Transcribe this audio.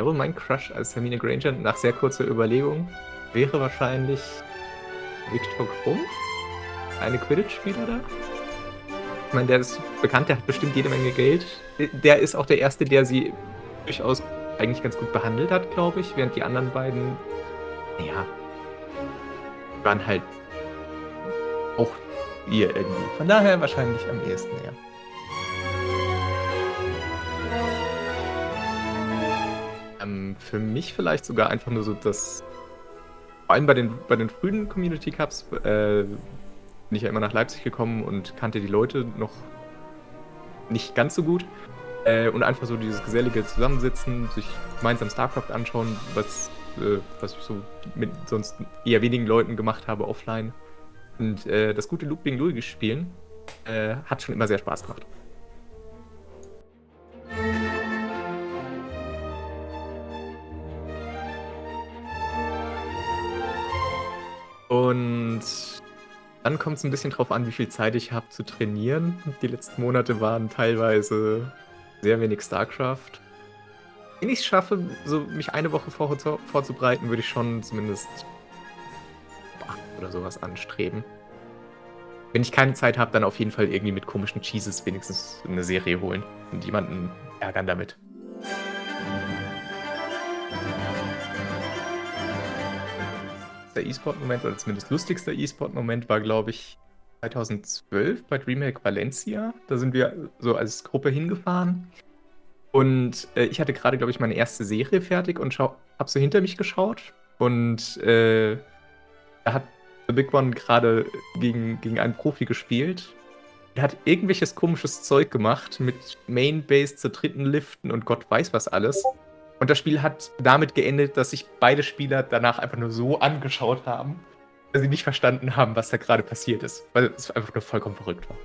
glaube, mein Crush als Hermine Granger nach sehr kurzer Überlegung wäre wahrscheinlich Victor Krumm, eine Quidditch-Spieler da. Ich meine, der ist bekannt, der hat bestimmt jede Menge Geld. Der ist auch der Erste, der sie durchaus eigentlich ganz gut behandelt hat, glaube ich, während die anderen beiden, ja, waren halt auch ihr irgendwie. Von daher wahrscheinlich am ehesten, ja. Ähm, für mich vielleicht sogar einfach nur so, dass vor allem bei den, bei den frühen Community Cups äh, bin ich ja immer nach Leipzig gekommen und kannte die Leute noch nicht ganz so gut. Äh, und einfach so dieses gesellige Zusammensitzen, sich gemeinsam StarCraft anschauen, was, äh, was ich so mit sonst eher wenigen Leuten gemacht habe offline. Und äh, das gute Looping Luigi spielen äh, hat schon immer sehr Spaß gemacht. Und dann kommt es ein bisschen drauf an, wie viel Zeit ich habe zu trainieren. Die letzten Monate waren teilweise sehr wenig StarCraft. Wenn ich es schaffe, so mich eine Woche vor, vorzubereiten, würde ich schon zumindest oder sowas anstreben. Wenn ich keine Zeit habe, dann auf jeden Fall irgendwie mit komischen Cheeses wenigstens eine Serie holen und jemanden ärgern damit. Der E-Sport-Moment, oder zumindest lustigster E-Sport-Moment, war, glaube ich, 2012 bei DreamHack Valencia. Da sind wir so als Gruppe hingefahren. Und äh, ich hatte gerade, glaube ich, meine erste Serie fertig und habe so hinter mich geschaut. Und äh, da hat The Big One gerade gegen, gegen einen Profi gespielt. Er hat irgendwelches komisches Zeug gemacht mit Main-Base zur dritten Liften und Gott weiß was alles. Und das Spiel hat damit geendet, dass sich beide Spieler danach einfach nur so angeschaut haben, dass sie nicht verstanden haben, was da gerade passiert ist, weil es einfach nur vollkommen verrückt war.